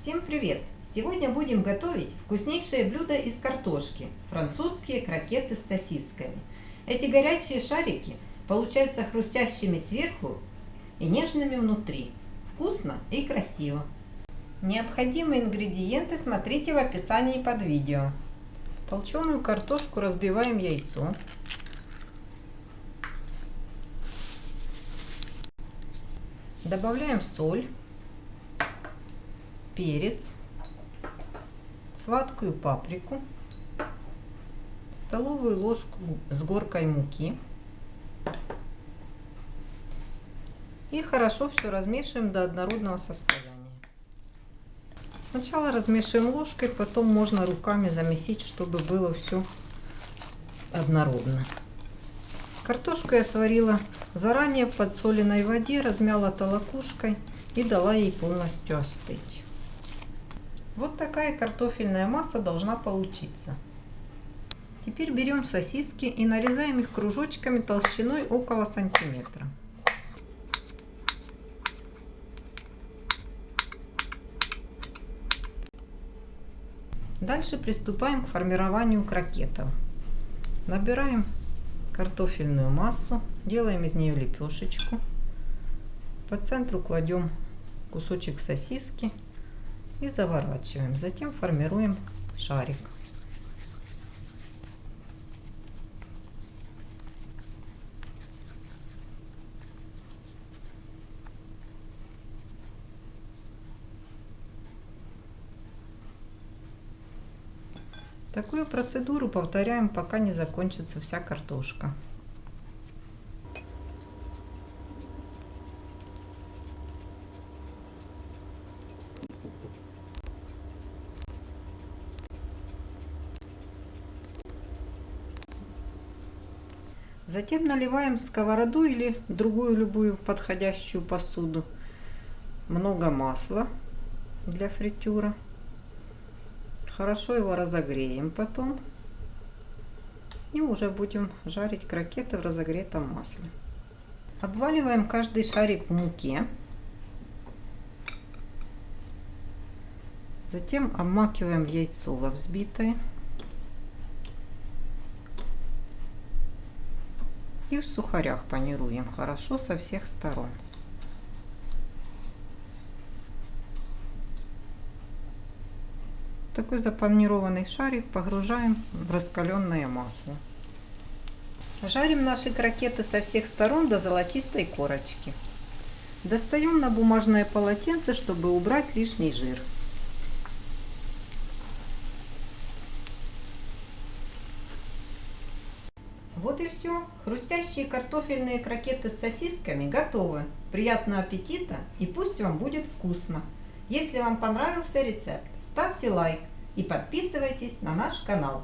Всем привет! Сегодня будем готовить вкуснейшее блюдо из картошки – французские крокеты с сосисками. Эти горячие шарики получаются хрустящими сверху и нежными внутри. Вкусно и красиво. Необходимые ингредиенты смотрите в описании под видео. Толченую картошку разбиваем яйцо. Добавляем соль перец, сладкую паприку, столовую ложку с горкой муки. И хорошо все размешиваем до однородного состояния. Сначала размешиваем ложкой, потом можно руками замесить, чтобы было все однородно. Картошку я сварила заранее в подсоленной воде, размяла толокушкой и дала ей полностью остыть. Вот такая картофельная масса должна получиться. Теперь берем сосиски и нарезаем их кружочками толщиной около сантиметра. Дальше приступаем к формированию крокетов. Набираем картофельную массу, делаем из нее лепешечку. По центру кладем кусочек сосиски и заворачиваем. Затем формируем шарик. Такую процедуру повторяем, пока не закончится вся картошка. Затем наливаем в сковороду или другую любую подходящую посуду много масла для фритюра. Хорошо его разогреем потом. И уже будем жарить крокеты в разогретом масле. Обваливаем каждый шарик в муке. Затем обмакиваем яйцо во взбитое. И в сухарях панируем хорошо со всех сторон. Такой запанированный шарик погружаем в раскаленное масло. Жарим наши крокеты со всех сторон до золотистой корочки. Достаем на бумажное полотенце, чтобы убрать лишний жир. Вот и все. Хрустящие картофельные крокеты с сосисками готовы. Приятного аппетита и пусть вам будет вкусно. Если вам понравился рецепт, ставьте лайк и подписывайтесь на наш канал.